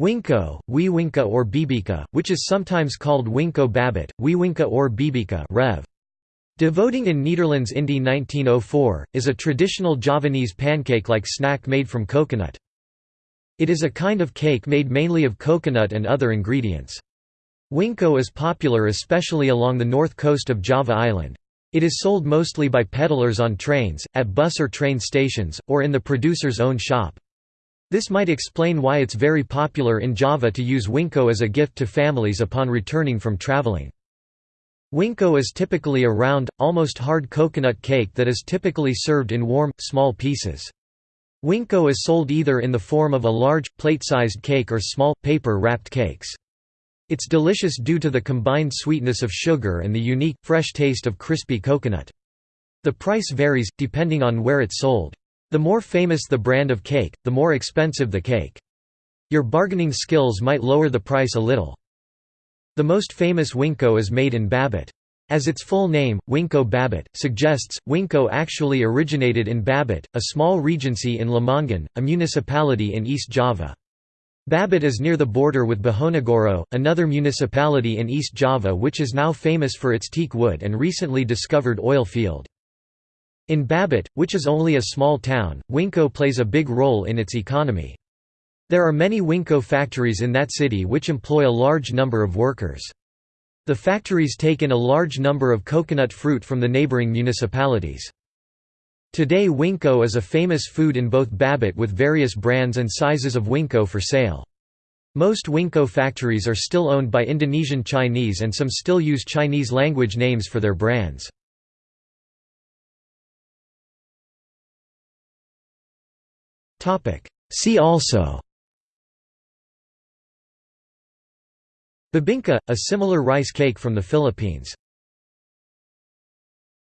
Wingko, Wiwingka or Bibika, which is sometimes called Wingko Babet, Wiwingka or Bibika Rev. Devoting in Netherlands Indy 1904, is a traditional Javanese pancake-like snack made from coconut. It is a kind of cake made mainly of coconut and other ingredients. Wingko is popular especially along the north coast of Java Island. It is sold mostly by peddlers on trains, at bus or train stations, or in the producer's own shop. This might explain why it's very popular in Java to use wingko as a gift to families upon returning from traveling. Wingko is typically a round, almost hard coconut cake that is typically served in warm, small pieces. Wingko is sold either in the form of a large, plate-sized cake or small, paper-wrapped cakes. It's delicious due to the combined sweetness of sugar and the unique, fresh taste of crispy coconut. The price varies, depending on where it's sold. The more famous the brand of cake, the more expensive the cake. Your bargaining skills might lower the price a little. The most famous Wingko is made in Babet. As its full name, Wingko Babet, suggests, Wingko actually originated in Babet, a small regency in Lamongan, a municipality in East Java. Babet is near the border with Bojonegoro, another municipality in East Java which is now famous for its teak wood and recently discovered oil field. In Babet, which is only a small town, Wingko plays a big role in its economy. There are many Wingko factories in that city which employ a large number of workers. The factories take in a large number of coconut fruit from the neighboring municipalities. Today Wingko is a famous food in both Babet with various brands and sizes of Wingko for sale. Most Wingko factories are still owned by Indonesian Chinese and some still use Chinese language names for their brands. See also. Bibingka, a similar rice cake from the Philippines